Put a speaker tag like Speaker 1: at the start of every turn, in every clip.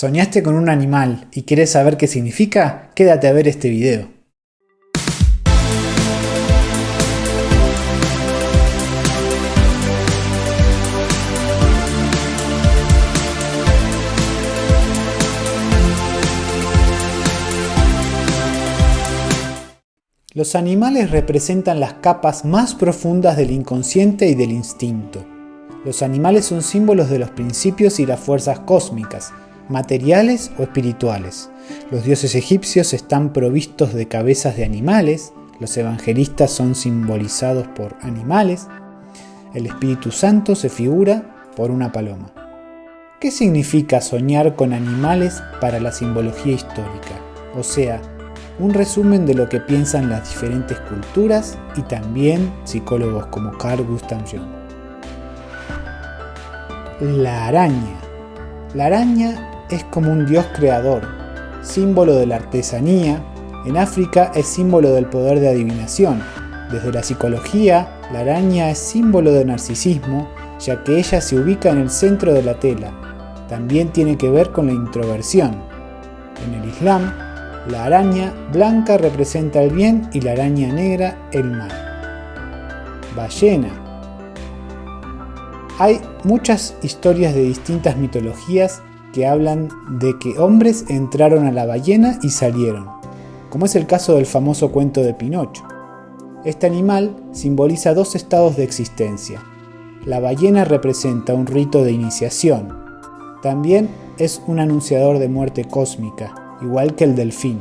Speaker 1: ¿Soñaste con un animal y quieres saber qué significa? Quédate a ver este video. Los animales representan las capas más profundas del inconsciente y del instinto. Los animales son símbolos de los principios y las fuerzas cósmicas, materiales o espirituales. Los dioses egipcios están provistos de cabezas de animales, los evangelistas son simbolizados por animales, el Espíritu Santo se figura por una paloma. ¿Qué significa soñar con animales para la simbología histórica? O sea, un resumen de lo que piensan las diferentes culturas y también psicólogos como Carl Gustav Jung. La araña. La araña es como un dios creador, símbolo de la artesanía, en África es símbolo del poder de adivinación. Desde la psicología, la araña es símbolo de narcisismo, ya que ella se ubica en el centro de la tela. También tiene que ver con la introversión. En el Islam, la araña blanca representa el bien y la araña negra el mal. Ballena. Hay muchas historias de distintas mitologías que hablan de que hombres entraron a la ballena y salieron, como es el caso del famoso cuento de Pinocho. Este animal simboliza dos estados de existencia. La ballena representa un rito de iniciación. También es un anunciador de muerte cósmica, igual que el delfín.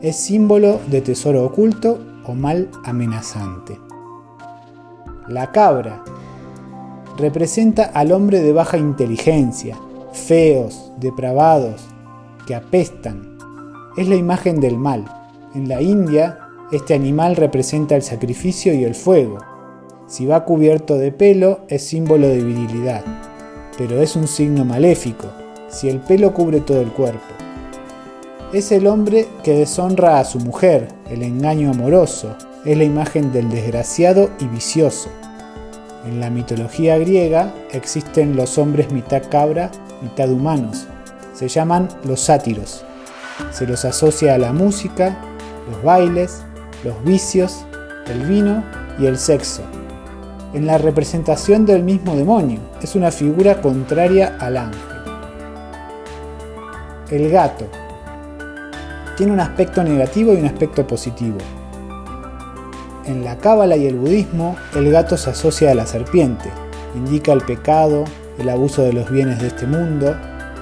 Speaker 1: Es símbolo de tesoro oculto o mal amenazante. La cabra representa al hombre de baja inteligencia, feos, depravados, que apestan. Es la imagen del mal. En la India, este animal representa el sacrificio y el fuego. Si va cubierto de pelo, es símbolo de virilidad, pero es un signo maléfico, si el pelo cubre todo el cuerpo. Es el hombre que deshonra a su mujer, el engaño amoroso, es la imagen del desgraciado y vicioso. En la mitología griega existen los hombres mitad cabra mitad humanos. Se llaman los sátiros. Se los asocia a la música, los bailes, los vicios, el vino y el sexo. En la representación del mismo demonio, es una figura contraria al ángel. El gato. Tiene un aspecto negativo y un aspecto positivo. En la cábala y el budismo, el gato se asocia a la serpiente, indica el pecado, el abuso de los bienes de este mundo,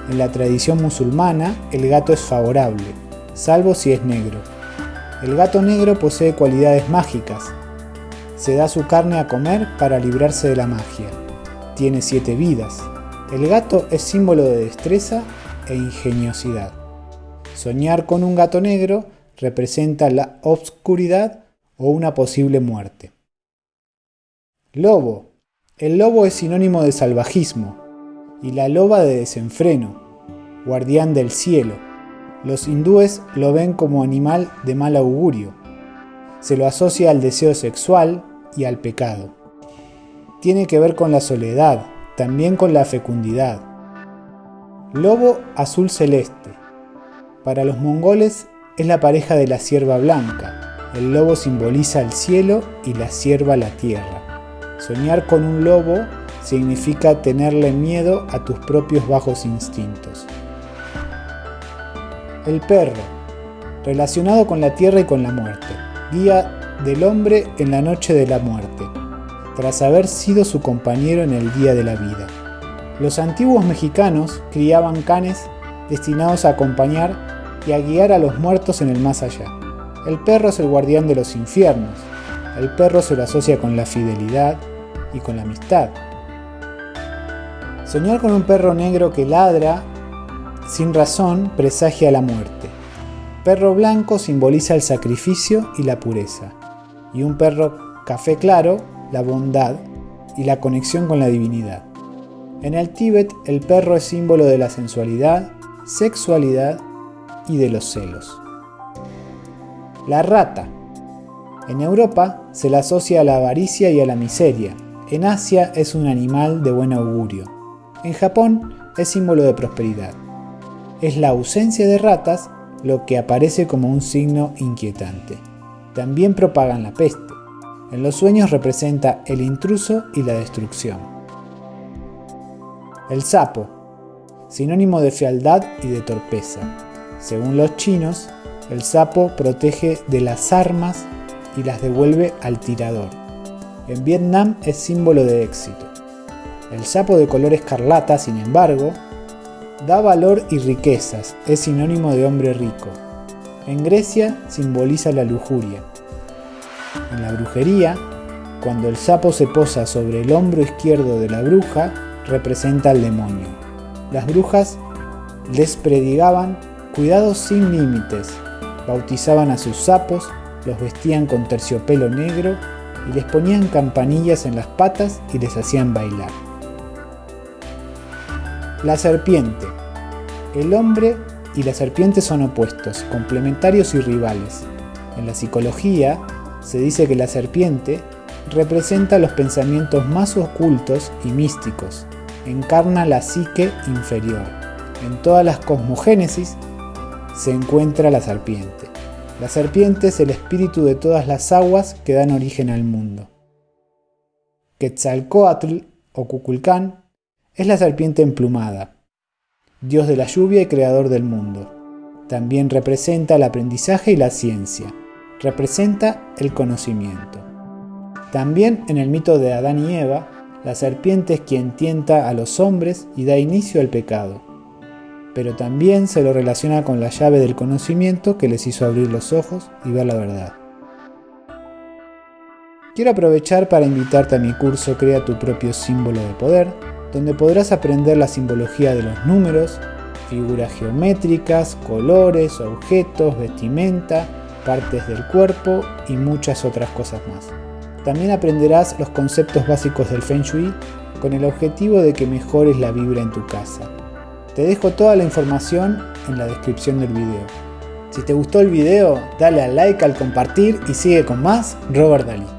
Speaker 1: en la tradición musulmana el gato es favorable, salvo si es negro. El gato negro posee cualidades mágicas. Se da su carne a comer para librarse de la magia. Tiene siete vidas. El gato es símbolo de destreza e ingeniosidad. Soñar con un gato negro representa la obscuridad o una posible muerte. Lobo el lobo es sinónimo de salvajismo y la loba de desenfreno, guardián del cielo. Los hindúes lo ven como animal de mal augurio. Se lo asocia al deseo sexual y al pecado. Tiene que ver con la soledad, también con la fecundidad. Lobo azul celeste. Para los mongoles es la pareja de la cierva blanca. El lobo simboliza el cielo y la cierva la tierra. Soñar con un lobo significa tenerle miedo a tus propios bajos instintos. El perro, relacionado con la tierra y con la muerte, guía del hombre en la noche de la muerte, tras haber sido su compañero en el día de la vida. Los antiguos mexicanos criaban canes destinados a acompañar y a guiar a los muertos en el más allá. El perro es el guardián de los infiernos. El perro se lo asocia con la fidelidad, y con la amistad. Soñar con un perro negro que ladra sin razón presagia la muerte. Perro blanco simboliza el sacrificio y la pureza. Y un perro café claro, la bondad y la conexión con la divinidad. En el Tíbet el perro es símbolo de la sensualidad, sexualidad y de los celos. La rata. En Europa se la asocia a la avaricia y a la miseria, en Asia es un animal de buen augurio. En Japón es símbolo de prosperidad. es la ausencia de ratas lo que aparece como un signo inquietante. También propagan la peste. En los sueños representa el intruso y la destrucción. El sapo, sinónimo de fealdad y de torpeza. Según los chinos, el sapo protege de las armas y las devuelve al tirador. En Vietnam es símbolo de éxito. El sapo de color escarlata, sin embargo, da valor y riquezas, es sinónimo de hombre rico. En Grecia simboliza la lujuria. En la brujería, cuando el sapo se posa sobre el hombro izquierdo de la bruja, representa al demonio. Las brujas les predigaban cuidados sin límites, bautizaban a sus sapos, los vestían con terciopelo negro y les ponían campanillas en las patas y les hacían bailar. La serpiente. El hombre y la serpiente son opuestos, complementarios y rivales. En la psicología se dice que la serpiente representa los pensamientos más ocultos y místicos, encarna la psique inferior. En todas las cosmogénesis se encuentra la serpiente. La serpiente es el espíritu de todas las aguas que dan origen al mundo. Quetzalcoatl o Cuculcán es la serpiente emplumada, dios de la lluvia y creador del mundo. También representa el aprendizaje y la ciencia. Representa el conocimiento. También en el mito de Adán y Eva, la serpiente es quien tienta a los hombres y da inicio al pecado. Pero también se lo relaciona con la llave del conocimiento que les hizo abrir los ojos y ver la verdad. Quiero aprovechar para invitarte a mi curso Crea tu propio símbolo de poder, donde podrás aprender la simbología de los números, figuras geométricas, colores, objetos, vestimenta, partes del cuerpo y muchas otras cosas más. También aprenderás los conceptos básicos del Feng Shui con el objetivo de que mejores la vibra en tu casa. Te dejo toda la información en la descripción del video. Si te gustó el video, dale al like, al compartir y sigue con más Robert Dalí.